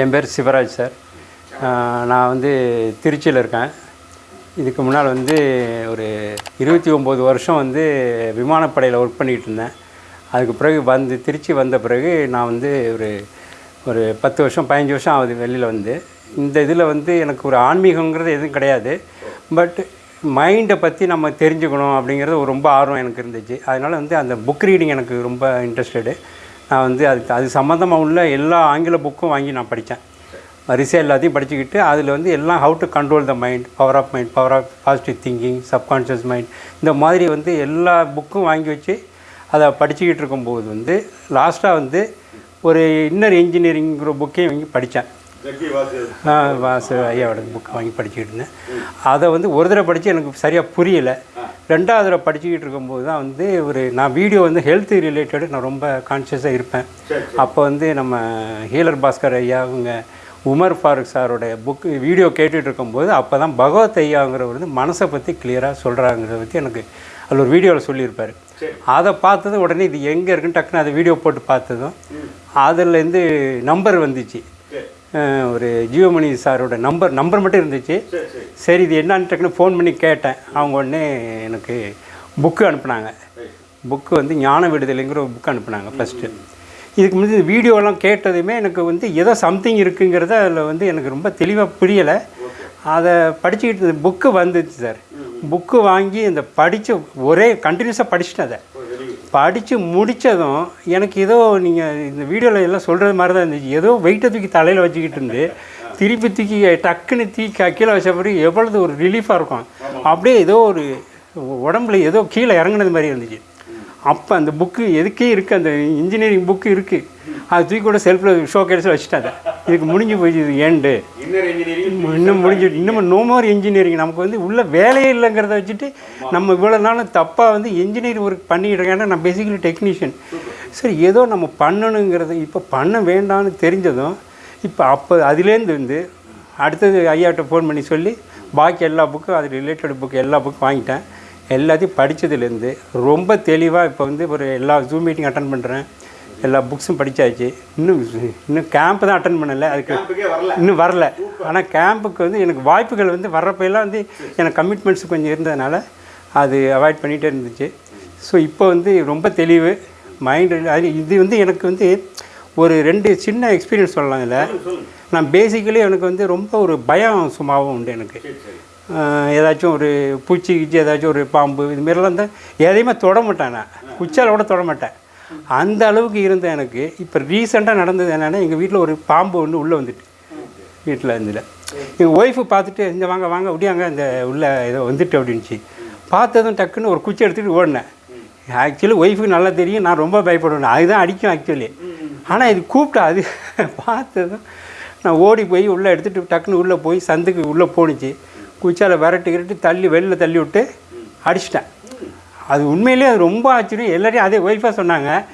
என் பேர் சிவராஜ் சார். நான் வந்து திருச்சியில் இருக்கேன். இதுக்கு முன்னால் வந்து ஒரு இருபத்தி ஒம்பது வருஷம் வந்து விமானப்படையில் ஒர்க் பண்ணிகிட்டு இருந்தேன். அதுக்கு பிறகு வந்து திருச்சி வந்த பிறகு நான் வந்து ஒரு ஒரு பத்து வருஷம் பதினஞ்சு வருஷம் ஆகுது வெளியில் வந்து. இந்த இதில் வந்து எனக்கு ஒரு ஆன்மீகங்கிறது எதுவும் கிடையாது. பட் மைண்டை பற்றி நம்ம தெரிஞ்சுக்கணும் அப்படிங்கிறது ஒரு ரொம்ப ஆர்வம் எனக்கு இருந்துச்சு. அதனால் வந்து அந்த புக் ரீடிங் எனக்கு ரொம்ப இன்ட்ரெஸ்டடு நான் வந்து அதுக்கு அது சம்மந்தமாக உள்ள எல்லா ஆங்கில புக்கும் வாங்கி நான் படித்தேன். வரிசையாக எல்லாத்தையும் படிச்சுக்கிட்டு அதில் வந்து எல்லாம் how to control the mind power of mind power of positive thinking subconscious mind இந்த மாதிரி வந்து எல்லா புக்கும் வாங்கி வச்சு அதை படிச்சுக்கிட்டு இருக்கும்போது வந்து லாஸ்ட்டாக வந்து ஒரு இன்னர் இன்ஜினியரிங்கிற புக்கையும் வாங்கி படித்தேன். வாசு வாசு ஐயாவோட புக் வாங்கி படிச்சுக்கிட்டு இருந்தேன். அதை வந்து ஒரு தடவை படித்து எனக்கு சரியாக புரியலை. ரெண்டாவது படிச்சுக்கிட்டு இருக்கும்போது தான் வந்து ஒரு நான் வீடியோ வந்து ஹெல்த் ரிலேட்டடு நான் ரொம்ப கான்ஷியஸாக இருப்பேன். அப்போ வந்து நம்ம ஹீலர் பாஸ்கர் ஐயா அவங்க உமர் ஃபாரூக் சாரோட புக்கு வீடியோ கேட்டுட்டு இருக்கும்போது அப்போ தான் பகவத் ஐயாங்கிறவர் வந்து மனசை பற்றி கிளியராக சொல்கிறாங்கிறத பற்றி எனக்கு அதில் ஒரு வீடியோவில் சொல்லியிருப்பார். அதை பார்த்தது உடனே இது எங்கே இருக்குன்னு டக்குன்னு அதை வீடியோ போட்டு பார்த்ததும் அதுலேருந்து நம்பர் வந்துச்சு. ஒரு ஜியோமணி சாரோட நம்பர் நம்பர் மட்டும் இருந்துச்சு. சரி இது என்னன்னு டக்குன்னு ஃபோன் பண்ணி கேட்டேன். அவங்க உடனே எனக்கு புக்கு அனுப்புனாங்க. புக்கு வந்து ஞான விடுதலைங்கிற ஒரு புக் அனுப்புனாங்க ஃபஸ்ட்டு இதுக்கு முன்னாடி இந்த வீடியோலாம் கேட்டதுமே எனக்கு வந்து ஏதோ சம்திங் இருக்குங்கிறத அதில் வந்து எனக்கு ரொம்ப தெளிவாக புரியலை. அதை படிச்சுக்கிட்டு புக்கு வந்துச்சு சார். புக்கு வாங்கி இந்த படித்த ஒரே கண்டினியூஸாக படிச்சிட்டேன் அதை. படித்து முடித்ததும் எனக்கு ஏதோ நீங்கள் இந்த வீடியோவில் எல்லாம் சொல்கிறது மாதிரி தான் இருந்துச்சு. ஏதோ வெயிட்டை தூக்கி தலையில் வச்சுக்கிட்டு இருந்து திருப்பி தூக்கி டக்குன்னு தூக்கி கீழே வச்ச பிறகு எவ்வளவு ஒரு ரிலீஃபாக இருக்கும். அப்படியே ஏதோ ஒரு உடம்புல ஏதோ கீழே இறங்குனது மாதிரி இருந்துச்சு. அப்போ அந்த புக்கு எதுக்கே இருக்குது அந்த இன்ஜினியரிங் புக்கு இருக்குது அது தூக்கி கூட செல்ஃபில் ஷோ கேஸில் வச்சுட்டேன் அதை இதுக்கு முடிஞ்சு போயிடுச்சு இது ஏண்டு இன்னும் முடிஞ்சு இன்னும் நோ மோர் இன்ஜினியரிங் நமக்கு வந்து உள்ள வேலையே இல்லைங்கிறத வச்சுட்டு நம்ம இவ்வளோ நாளும் தப்பாக வந்து இன்ஜினியர் ஒர்க் இருக்கேன். ஏன்னா நான் பேசிக்கலி டெக்னீஷியன் சரி ஏதோ நம்ம பண்ணணுங்கிறது இப்போ பண்ண வேண்டாம்னு தெரிஞ்சதும் இப்போ அப்போ அதுலேருந்து வந்து அடுத்தது ஐயாட்ட ஃபோன் பண்ணி சொல்லி பாக்கி எல்லா புக்கும் அது ரிலேட்டட் புக் எல்லா புக்கும் வாங்கிட்டேன். எல்லாத்தையும் படித்ததுலேருந்து ரொம்ப தெளிவாக இப்போ வந்து ஒரு எல்லா ஜூம் மீட்டிங் அட்டன் பண்ணுறேன் எல்லா புக்ஸும் படித்தாச்சு இன்னும் இன்னும் கேம்ப் தான் அட்டன் பண்ணலை. அதுக்கு இன்னும் வரல. ஆனால் கேம்புக்கு வந்து எனக்கு வாய்ப்புகள் வந்து வர்றப்பெல்லாம் வந்து எனக்கு கமிட்மெண்ட்ஸ் கொஞ்சம் இருந்ததுனால அது அவாய்ட் பண்ணிகிட்டே இருந்துச்சு. ஸோ இப்போ வந்து ரொம்ப தெளிவு மைண்டு அது இது வந்து எனக்கு வந்து ஒரு ரெண்டு சின்ன எக்ஸ்பீரியன்ஸ் சொல்லலாம் இதில். நான் பேசிக்கலி எனக்கு வந்து ரொம்ப ஒரு பயம் சும்மாவும் உண்டு எனக்கு. ஏதாச்சும் ஒரு பூச்சி கிச்சி ஏதாச்சும் ஒரு பாம்பு இது மாதிரிலாம் தான் எதையுமே தொட மாட்டேன் நான். குச்சால கூட தொட மாட்டேன். அந்த அளவுக்கு இருந்த எனக்கு. இப்போ ரீசெண்டாக நடந்தது என்னென்னா எங்கள் வீட்டில் ஒரு பாம்பு ஒன்று உள்ளே வந்துட்டு. வீட்டில் இருந்துல. எங்கள் ஒய்ஃபு பார்த்துட்டு இந்த வாங்க வாங்க அப்படியாங்க இந்த உள்ளே ஏதோ வந்துட்டு அப்படின்ச்சு பார்த்ததும் டக்குன்னு ஒரு குச்சி எடுத்துகிட்டு ஓடினேன். ஆக்சுவலி ஒய்ஃபுக்கு நல்லா தெரியும். நான் ரொம்ப பயப்படுவேன். அதுதான் அடிக்கும் ஆக்சுவலி ஆனால் இது கூப்பிட்டா அது பார்த்ததும் நான் ஓடி போய் உள்ளே எடுத்துகிட்டு டக்குன்னு உள்ளே போய் சந்துக்கு உள்ளே போணுச்சு. குச்சால விரட்டி கிரட்டி தள்ளி வெளில தள்ளி விட்டு அடிச்சிட்டேன். அது உண்மையிலேயே அது ரொம்ப ஆச்சரியம். எல்லாரையும் அதே ஒய்ஃபாக சொன்னாங்க.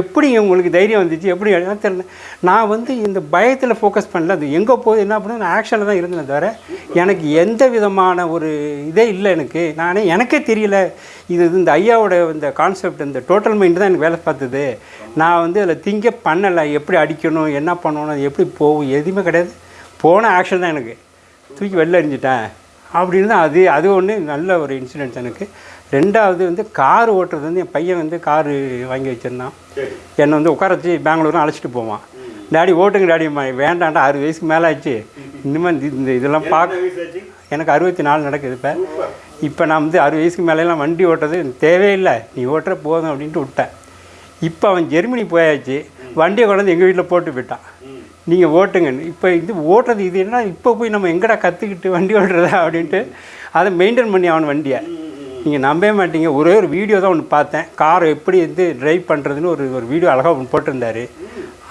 எப்படி உங்களுக்கு தைரியம் வந்துச்சு? எப்படி தெரியல. நான் வந்து இந்த பயத்தில் ஃபோக்கஸ் பண்ணல. அது எங்கே போகுது என்ன பண்ண நான் ஆக்ஷனில் தான் இருந்தேன் தவிர எனக்கு எந்த விதமான ஒரு இதே இல்லை எனக்கு. நானே எனக்கே தெரியல. இது இந்த ஐயாவோட இந்த கான்செப்ட் இந்த டோட்டல் மைண்டு தான் எனக்கு வேலை பார்த்தது. நான் வந்து அதில் திங்க பண்ணலை. எப்படி அடிக்கணும் என்ன பண்ணணும் அது எப்படி போகும் எதுவுமே கிடையாது. போன ஆக்ஷன் தான் எனக்கு. தூக்கி வெளில எறிஞ்சிட்டேன். அப்படின்னு தான் அது அது ஒன்று நல்ல ஒரு இன்சிடென்ட்ஸ் எனக்கு. ரெண்டாவது வந்து கார் ஓட்டுறது வந்து என் பையன் வந்து காரு வாங்கி வச்சிருந்தான். என்னை வந்து உட்கார வச்சு பெங்களூரும் அழைச்சிட்டு போவான். டாடி ஓட்டுங்க டாடி வேண்டாம்டா அறுபது வயசுக்கு மேலே ஆச்சு இனிமேல் இந்த- இந்த இதெல்லாம் பார்க்க எனக்கு அறுபத்தி நாலு நடக்குது இப்போ. இப்போ நான் வந்து அறுபது வயசுக்கு மேலெல்லாம் வண்டி ஓட்டுறது தேவையில்லை. நீ ஓட்டுற போதும் அப்படின்ட்டு விட்டேன். இப்போ அவன் ஜெர்மனி போயாச்சு. வண்டியை கொண்டாந்து எங்கள் வீட்டில் போட்டு போயிட்டான் நீங்கள் ஓட்டுங்கன்னு இப்போ இது ஓட்டுறது இது என்ன இப்போ போய் நம்ம எங்கடா கற்றுக்கிட்டு வண்டி ஓட்டுறதா அப்படின்ட்டு அதை மெயின்டைன் பண்ணி அவன் வண்டியை. நீங்கள் நம்பவே மாட்டீங்க. ஒரே ஒரு வீடியோ தான் ஒன்று பார்த்தேன். காரை எப்படி வந்து ட்ரைவ் பண்ணுறதுன்னு ஒரு ஒரு வீடியோ அழகாக ஒன்று போட்டிருந்தாரு.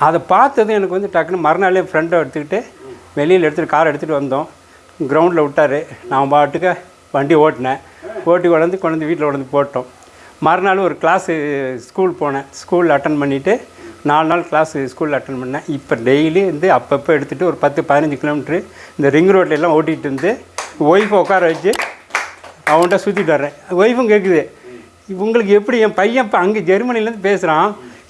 அதை பார்த்தது எனக்கு வந்து டக்குன்னு மறுநாளே ஃப்ரெண்டை எடுத்துக்கிட்டு வெளியில் எடுத்துகிட்டு காரை எடுத்துகிட்டு வந்தோம். கிரவுண்டில் விட்டார். நான் பாட்டுக்க வண்டி ஓட்டினேன். ஓட்டி கொண்டாந்து கொண்டு வந்து வீட்டில் கொண்டு போட்டோம். மறுநாள் ஒரு கிளாஸு ஸ்கூல் போனேன். ஸ்கூலில் அட்டன் பண்ணிவிட்டு நாலு நாள் கிளாஸ் ஸ்கூலில் அட்டன் பண்ணேன். இப்போ டெய்லி வந்து அப்பப்போ எடுத்துகிட்டு ஒரு பத்து பதினஞ்சு கிலோமீட்ரு இந்த ரிங் ரோட்லெலாம் ஓட்டிகிட்டு இருந்து ஒய்ஃபை உட்கார வச்சு அவன்கிட்ட சுற்றிட்டு வர்றேன். ஒய்ஃபும் கேட்குது உங்களுக்கு எப்படி என் பையன் இப்போ அங்கே ஜெர்மனிலேருந்து பேசுகிறான்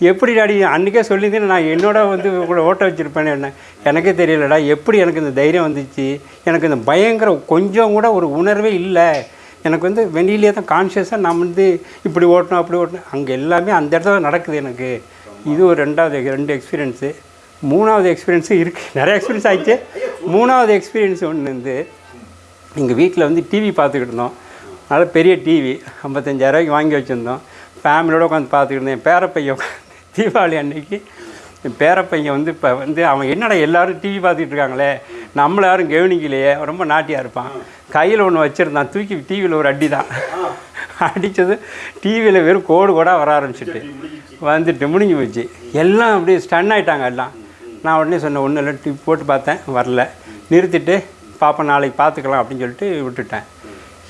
எப்படி டாடி அன்றைக்கே சொல்லியிருந்தேன் நான் என்னோட வந்து உங்களை ஓட்ட வச்சுருப்பேன்னு என்ன? எனக்கே தெரியலடா எப்படி எனக்கு இந்த தைரியம் வந்துச்சு? எனக்கு இந்த பயங்கர கொஞ்சம் கூட ஒரு உணர்வே இல்லை. எனக்கு வந்து வெளியிலே தான் கான்ஷியஸாக நான் வந்து இப்படி ஓட்டணும் அப்படி ஓட்டணும். அங்கே எல்லாமே அந்த இடத்துல நடக்குது எனக்கு. இது ஒரு ரெண்டாவது ரெண்டு எக்ஸ்பீரியன்ஸு மூணாவது எக்ஸ்பீரியன்ஸும் இருக்குது நிறைய எக்ஸ்பீரியன்ஸ் ஆகிடுச்சு மூணாவது எக்ஸ்பீரியன்ஸ் ஒன்று வந்து எங்கள் வீட்டில் வந்து டிவி பார்த்துக்கிட்டு இருந்தோம். நல்ல பெரிய டிவி ஐம்பத்தஞ்சாயிரரூவாய்க்கு வாங்கி வச்சுருந்தோம். ஃபேமிலியோடு உட்காந்து பார்த்துக்கிட்டு இருந்தேன் என் பேரப்பையன் உட்காந்து தீபாவளி அன்னைக்கு என் பேரப்பையன் வந்து இப்போ வந்து அவன் என்னடா எல்லோரும் டிவி பார்த்துக்கிட்டு இருக்காங்களே? நம்மளை யாரும் கவனிக்கலையே? ரொம்ப நாட்டியாக இருப்பான். கையில் ஒன்று வச்சுருந்தான். தூக்கி டிவியில் ஒரு அடி தான் அடித்தது டிவியில் வெறும் கோடு கூட வர ஆரம்பிச்சிட்டு. வந்துட்டு முடிஞ்சு போச்சு. எல்லாம் அப்படியே ஸ்டன் ஆயிட்டாங்க எல்லாம். நான் உடனே சொன்னேன் ஒன்றும் இல்லை டிவி போட்டு பார்த்தேன் வரல. நிறுத்திட்டு பாப்பா நாளைக்கு பார்த்துக்கலாம் அப்படின்னு சொல்லிட்டு விட்டுட்டேன்.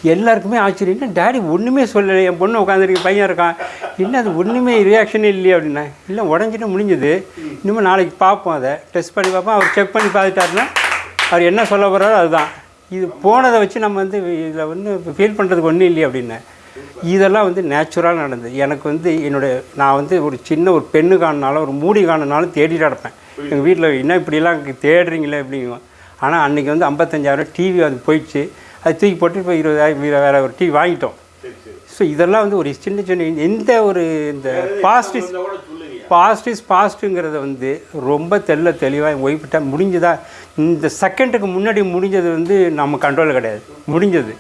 எல்லாருக்குமே ஆச்சரியம். என்ன டேடி ஒன்றுமே சொல்லலை. என் பொண்ணு உட்காந்துருக்கு பையன் இருக்கான். என்ன அது ஒன்றுமே ரியாக்ஷனே இல்லையே அப்படின்னா. இல்லை உடஞ்சிட்டு முடிஞ்சது. இன்னும் நாளைக்கு பார்ப்போம் அதை. டெஸ்ட் பண்ணி பார்ப்போம் அவர் செக் பண்ணி பார்த்துட்டாருன்னா அவர் என்ன சொல்ல போகிறாரோ அதுதான். இது போனதை வச்சு நம்ம வந்து இதில் வந்து ஃபீல் பண்ணுறதுக்கு ஒன்றும் இல்லையே அப்படின்னேன். இதெல்லாம் வந்து நேச்சுரலாக நடந்தது. எனக்கு வந்து என்னுடைய நான் வந்து ஒரு சின்ன ஒரு பெண்ணு காணுனாலும் ஒரு மூடி காணுனாலும் தேடிட்டு கிடப்பேன் எங்கள் வீட்டில் என்ன இப்படிலாம் தேடுறீங்களே அப்படிங்குவோம். ஆனால் அன்றைக்கி வந்து ஐம்பத்தஞ்சாயிரம் டிவி அது போயிடுச்சு. அது தூக்கி போட்டு இப்போ இருபதாயிரம் வேறு ஒரு டிவி வாங்கிட்டோம். ஸோ இதெல்லாம் வந்து ஒரு சின்ன சின்ன எந்த ஒரு இந்த பாசிட்டிவ் இருந்தா பாசிட்டிவ்ங்கிறத வந்து ரொம்ப தெள்ள தெளிவாக என் ஒய்ஃப்கிட்ட முடிஞ்சதா? இந்த செகண்டுக்கு முன்னாடி முடிஞ்சது வந்து நம்ம கண்ட்ரோல் கிடையாது. முடிஞ்சது.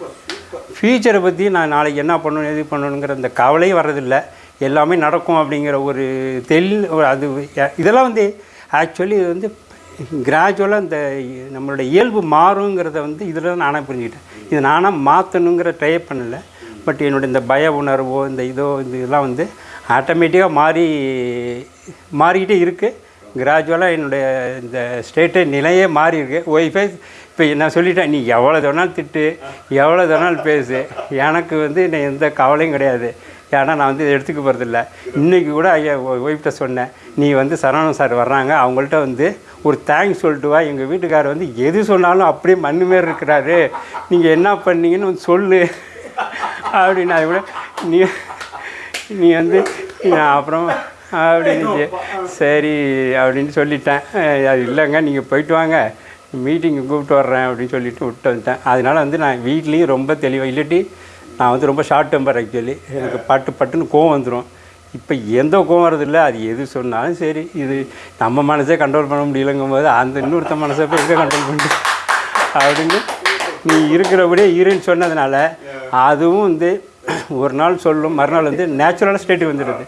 ஃப்யூச்சரை பற்றி நான் நாளைக்கு என்ன பண்ணணும் எது பண்ணணுங்கிற அந்த கவலையும் வர்றதில்லை. எல்லாமே நடக்கும் அப்படிங்கிற ஒரு தெளி ஒரு அது இதெல்லாம் வந்து ஆக்சுவலி இது வந்து கிராஜுவலாக இந்த நம்மளோட இயல்பு மாறுங்கிறத வந்து இதில் தான் நானாக புரிஞ்சுக்கிட்டேன். இது நானாக மாற்றணுங்கிற ட்ரை பண்ணலை. பட் என்னுடைய இந்த பய உணர்வோ இந்த இதோ இந்த இதெல்லாம் வந்து ஆட்டோமேட்டிக்காக மாறி மாறிக்கிட்டே இருக்குது கிராஜுவலாக என்னுடைய இந்த ஸ்டேட்டு நிலையே மாறி இருக்குது ஒய்ஃபை இப்போ நான் சொல்லிட்டேன் நீ எவ்வளோ வேணாலும் திட்டு எவ்வளோ வேணாலும் பேசு. எனக்கு வந்து என்ன எந்த கவலையும் கிடையாது. ஏன்னா நான் வந்து இதை எடுத்துக்க போகிறதில்ல இன்றைக்கி கூட ஐயா ஒய்ஃப்ட்ட சொன்னேன் நீ வந்து சரவணன் சார் வர்றாங்க அவங்கள்ட்ட வந்து ஒரு தேங்க்ஸ் சொல்லிட்டு வா. எங்கள் வீட்டுக்காரர் வந்து எது சொன்னாலும் அப்படியே மண்ணு மாரி இருக்கிறாரு. நீங்கள் என்ன பண்ணீங்கன்னு வந்து சொல்லு. அப்படின்னு அது கூட நீ நீ வந்து நான் அப்புறம் அப்படின்னு சரி அப்படின்னு சொல்லிட்டேன். அது இல்லைங்க நீங்கள் போயிட்டு வாங்க. மீட்டிங்கு கூப்பிட்டு வர்றேன் அப்படின்னு சொல்லிட்டு விட்டு வந்துட்டேன். அதனால் வந்து நான் வீட்லேயும் ரொம்ப தெளிவாக இல்லாட்டி நான் வந்து ரொம்ப ஷார்ட் டெம்பர் ஆக்சுவலி எனக்கு பட்டு பட்டுன்னு கோவம் வந்துடும் இப்போ எந்த கோவம் வரதில்லை அது எது சொன்னாலும் சரி. இது நம்ம மனசே கண்ட்ரோல் பண்ண முடியலங்கும் போது அந்த இன்னொருத்த மனசை போய் எங்கே கண்ட்ரோல் பண்ணி அப்படின்னு நீ இருக்கிறபடியே இருன்னு சொன்னதுனால அதுவும் வந்து ஒரு நாள் சொல்லும் மறுநாள் வந்து நேச்சுரலான ஸ்டேட்டுக்கு வந்துடுது.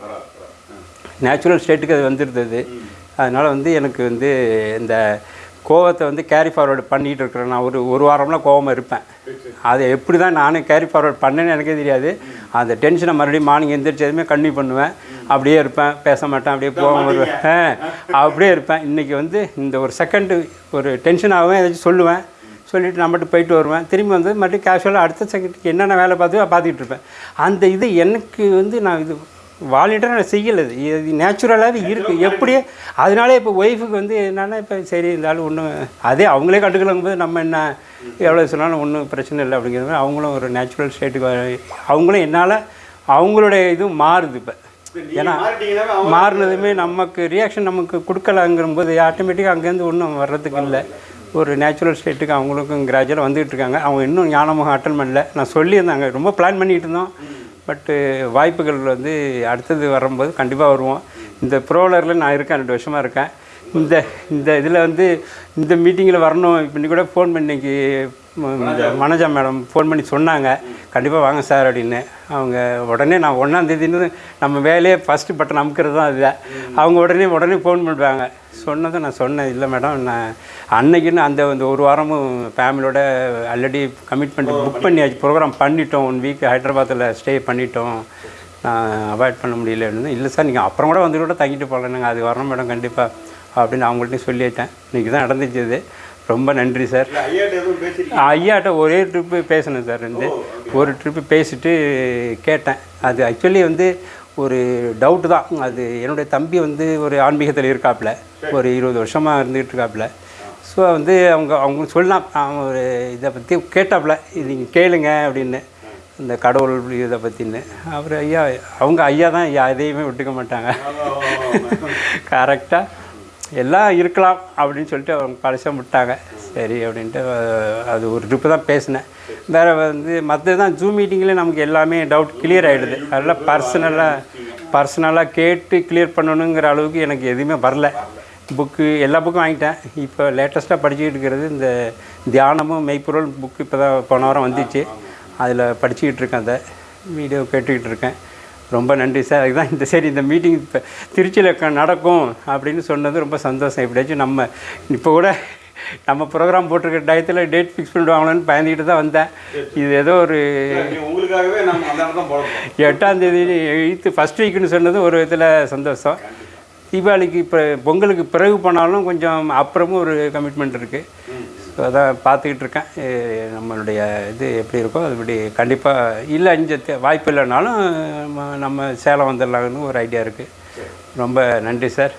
நேச்சுரல் ஸ்டேட்டுக்கு அது வந்துடுது அதனால் வந்து எனக்கு வந்து இந்த கோவத்தை வந்து கேரி ஃபார்வர்டு பண்ணிகிட்டு இருக்கிறேன். நான் ஒரு ஒரு வாரம்லாம் கோவமாக இருப்பேன். அதை எப்படி தான் நானே கேரி ஃபார்வர்ட் பண்ணேன்னு எனக்கே தெரியாது. அந்த டென்ஷனை மறுபடியும் மார்னிங் எந்திரிச்சு எதுவுமே கன்டினியூ பண்ணுவேன். அப்படியே இருப்பேன். பேச மாட்டேன். அப்படியே போக வருவேன். அப்படியே இருப்பேன். இன்றைக்கி வந்து இந்த ஒரு செகண்டு ஒரு டென்ஷன் ஆகுவேன். ஏதாச்சும் சொல்லுவேன். சொல்லிவிட்டு நான் மட்டும் போயிட்டு வருவேன். திரும்பி வந்து மறுபடியும் கேஷுவலாக அடுத்த செகண்டுக்கு என்னென்ன வேலை பார்த்து பார்த்துக்கிட்டு இருப்பேன். அந்த இது எனக்கு வந்து நான் இது வாலண்டியராக நான் செய்யலை. இது. நேச்சுரலாகவே இருக்குது எப்படியே அதனாலே இப்போ ஒய்ஃபுக்கு வந்து என்னென்னா இப்போ சரி இருந்தாலும் ஒன்றும் அதே அவங்களே கண்டுக்கலங்கும் போது நம்ம என்ன எவ்வளோ சொன்னாலும் ஒன்றும் பிரச்சனை இல்லை அப்படிங்கிற மாதிரி அவங்களும் ஒரு நேச்சுரல் ஸ்டேட்டுக்கு அவங்களும் என்னால் அவங்களுடைய இதுவும் மாறுது இப்போ. ஏன்னா மாறினதுமே நமக்கு ரியாக்ஷன் நமக்கு கொடுக்கலங்கிற போது ஆட்டோமேட்டிக்காக அங்கேருந்து ஒன்றும் வர்றதுக்கு இல்லை. ஒரு நேச்சுரல் ஸ்டேட்டுக்கு அவங்களுக்கும் கிராஜுவலாக வந்துகிட்டு இருக்காங்க. அவங்க இன்னும் ஞானமுகம் அட்டன் பண்ணல. நான் சொல்லியிருந்தாங்க ரொம்ப பிளான் பண்ணிகிட்டு இருந்தோம். பட்டு வாய்ப்புகள் வந்து அடுத்தது வரும்போது கண்டிப்பாக வருவோம். இந்த ப்ரோலரில் நான் இருக்கேன் ரெண்டு வருஷமாக இருக்கேன். இந்த இந்த இதில் வந்து இந்த மீட்டிங்கில் வரணும் இப்போ இன்னைக்கு கூட ஃபோன் பண்ணிக்கு இந்த மனோஜா. மேடம் ஃபோன் பண்ணி சொன்னாங்க. கண்டிப்பாக வாங்க சார் அப்படின்னு. அவங்க உடனே நான் ஒன்றாந்தேதின்னு நம்ம வேலையே ஃபஸ்ட்டு பட்டன் அமுக்கிறது தான் அதுதான் அவங்க உடனே உடனே ஃபோன் பண்ணுவாங்க. சொன்னதை நான் சொன்னேன் இல்லை மேடம் நான் அன்னைக்குன்னு அந்த அந்த ஒரு வாரமும் ஃபேமிலியோட ஆல்ரெடி கமிட்மெண்ட் புக் பண்ணியாச்சு. ப்ரோக்ராம் பண்ணிட்டோம். ஒன் வீக் ஹைதராபாத்தில் ஸ்டே பண்ணிட்டோம். நான் அவாய்ட் பண்ண முடியலன்னு இல்லை சார் நீங்கள் அப்புறம் கூட வந்து கூட தங்கிட்டு போகலனுங்க அது வரணும் மேடம் கண்டிப்பாக அப்படின்னு அவங்கள்ட்டையும் சொல்லிட்டேன். இன்றைக்கி தான் நடந்துச்சு இது. ரொம்ப நன்றி சார். ஐயாட்ட ஒரே ட்ரிப்பு பேசினேன் சார். வந்து ஒரு ட்ரிப்பு பேசிட்டு கேட்டேன். அது ஆக்சுவலி வந்து ஒரு டவுட்டு தான். அது என்னுடைய தம்பி வந்து ஒரு ஆன்மீகத்தில் இருக்காப்புல. ஒரு இருபது வருஷமாக இருந்துகிட்டு இருக்காப்புல. ஸோ வந்து அவங்க அவங்க சொல்லலாம். அவங்க ஒரு இதை பற்றி கேட்டாப்புல. இது நீங்கள் கேளுங்க அப்படின்னு. இந்த கடவுள் இதை பற்றின்னு அவர் ஐயா அவங்க ஐயா தான் ஐயா எதையுமே விட்டுக்க மாட்டாங்க. கரெக்டாக எல்லாம் இருக்கலாம் அப்படின்னு சொல்லிட்டு அவங்க கடைசியாக விட்டாங்க. சரி அப்படின்ட்டு அது ஒரு ட்ரிப்பு தான் பேசினேன். வேறு வந்து மற்றது தான் ஜூம் மீட்டிங்கில் நமக்கு எல்லாமே டவுட் கிளியர் ஆகிடுது அதெல்லாம் பர்சனலாக பர்சனலாக கேட்டு கிளியர் பண்ணணுங்கிற அளவுக்கு எனக்கு எதுவுமே வரல. புக்கு எல்லா புக்கும் வாங்கிட்டேன். இப்போ லேட்டஸ்ட்டாக படிச்சுக்கிட்டு இருக்கிறது இந்த தியானமும் மெய்ப்பொருள் புக்கு இப்போ தான் போன வாரம் வந்துச்சு. அதில் படிச்சுக்கிட்டு இருக்கேன் அதை. வீடியோ கேட்டுக்கிட்டு இருக்கேன். ரொம்ப நன்றி சார். அதுதான் இந்த சரி இந்த மீட்டிங் இப்போ திருச்சியில் நடக்கும் அப்படின்னு சொன்னது ரொம்ப சந்தோஷம். எப்படியாச்சும் நம்ம இப்போ கூட நம்ம ப்ரோக்ராம் போட்டிருக்க டயத்தில் டேட் ஃபிக்ஸ் பண்ணிடுவாங்களோன்னு பயந்துக்கிட்டு தான் வந்தேன். இது ஏதோ ஒரு உங்களுக்காகவே நம்ம எட்டாம் தேதி எயித்து ஃபஸ்ட் வீக்குன்னு சொன்னது ஒரு இதில் சந்தோஷம். தீபாவளிக்கு இப்போ பொங்கலுக்கு பிறகு போனாலும் கொஞ்சம் அப்புறமும் ஒரு கமிட்மெண்ட் இருக்குது ஸோ அதான் பார்த்துக்கிட்டு இருக்கேன். நம்மளுடைய இது எப்படி இருக்கோ அதுபடி கண்டிப்பாக இல்லை இங்கே வாய்ப்பு இல்லைனாலும் நம்ம- நம்ம சேலம் வந்துடலாம்னு ஒரு ஐடியா இருக்குது ரொம்ப நன்றி சார்.